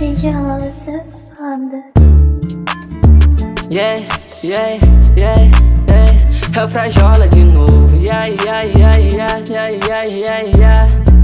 DJ safada. Yeah, yeah, yeah, yeah. É o Frajola de novo. Yeah, yeah, yeah, yeah, yeah, yeah, yeah, yeah.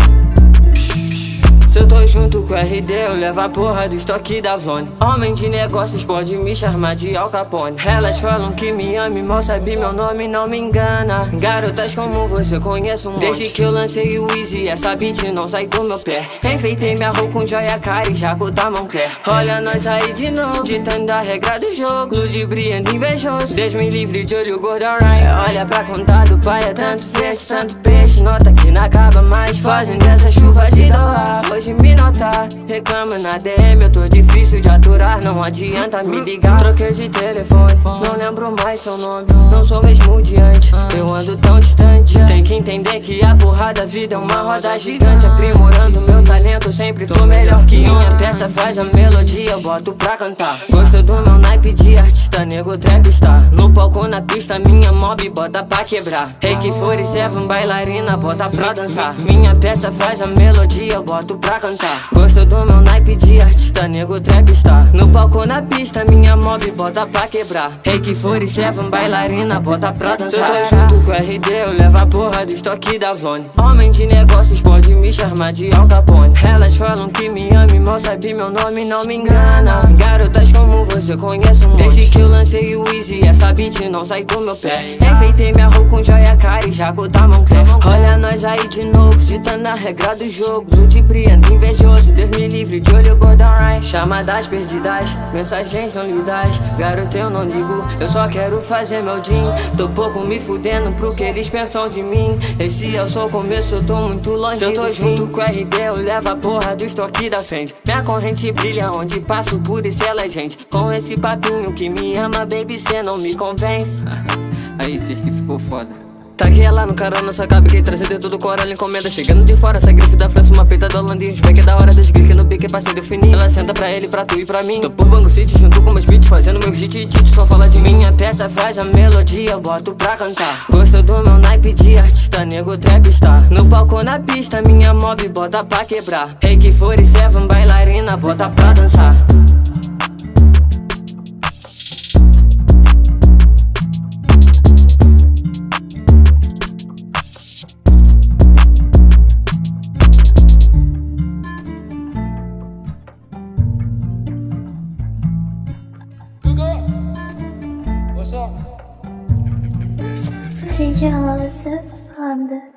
Se eu tô junto com o RD, eu levo a porra do estoque da Vlone. Homem de negócios pode me chamar de Al Capone. Elas falam que me ama e mal sabe meu nome, não me engana. Garotas como você conheço um monte. Desde que eu lancei o Easy, essa beat não sai do meu pé. Enfeitei minha roupa com joia cara e jaco da Moncler Olha nós aí de novo, ditando a regra do jogo. Ludibriando invejoso, Deus me livre de olho gordo, alright. Olha pra contar do pai, é tanto peixe, tanto peixe. Nota que não acaba mais, fazendo essa chuva de dólar Reclama na DM, eu tô difícil de aturar Não adianta me ligar. Troquei de telefone, não lembro mais seu nome Não sou mesmo de antes, eu ando tão distante Tem que entender que a porra da vida é uma roda gigante Aprimorando meu sempre tô melhor que minha peça Faz a melodia, eu boto pra cantar. Gosto do meu naipe de artista, nego trap está No palco, na pista, minha mob bota pra quebrar. Reiki for e seven, bailarina, bota pra dançar. Minha peça faz a melodia, eu boto pra cantar. Gosto do meu naipe de artista, nego trap está No palco, na pista, minha mob bota pra quebrar. Reiki for e seven, bailarina, bota pra dançar Se eu tô junto com o RD, eu levo a porra do estoque da Vlone. Homem de negócios pode me chamar de Al Capone Elas falam que me ama e mal sabe meu nome, não me engana. Garotas como você conhece um monte. Desde que eu lancei o Easy, essa beat não sai do meu pé. Enfeitei minha roupa com joia cara e jaco da Moncler Olha nós aí de novo, ditando a regra do jogo. Ludibriando invejoso, Deus me livre de olho gordão, right Chamadas perdidas, mensagens não lidas. Garoto eu não ligo, eu só quero fazer meu din. Tô pouco me fudendo pro que eles pensam de mim. Esse é o seu começo, eu tô muito longe Se eu tô junto com o RD, eu levo a porra do estoque da frente Minha corrente brilha onde passo, por isso ela é gente. Com esse papinho que me ama, baby, cê não me convence. Aí, que ficou foda. Taguei lá no cara, nossa cabe que trazer dentro do coral encomenda. Chegando de fora, essa grife da França, uma peita da Holanda e uns back da hora das que no bique parceiro fininho. Ela senta pra ele, pra tu e pra mim. Tô por Bango City junto com meus beats, fazendo meu hit e Só fala de minha peça, faz a melodia, eu boto pra cantar. Gosto do meu naipe de artista, nego trap No palco, na pista, minha mob bota pra quebrar. Reiki for e seven, bailarina, bota pra dançar Cici Halası Hande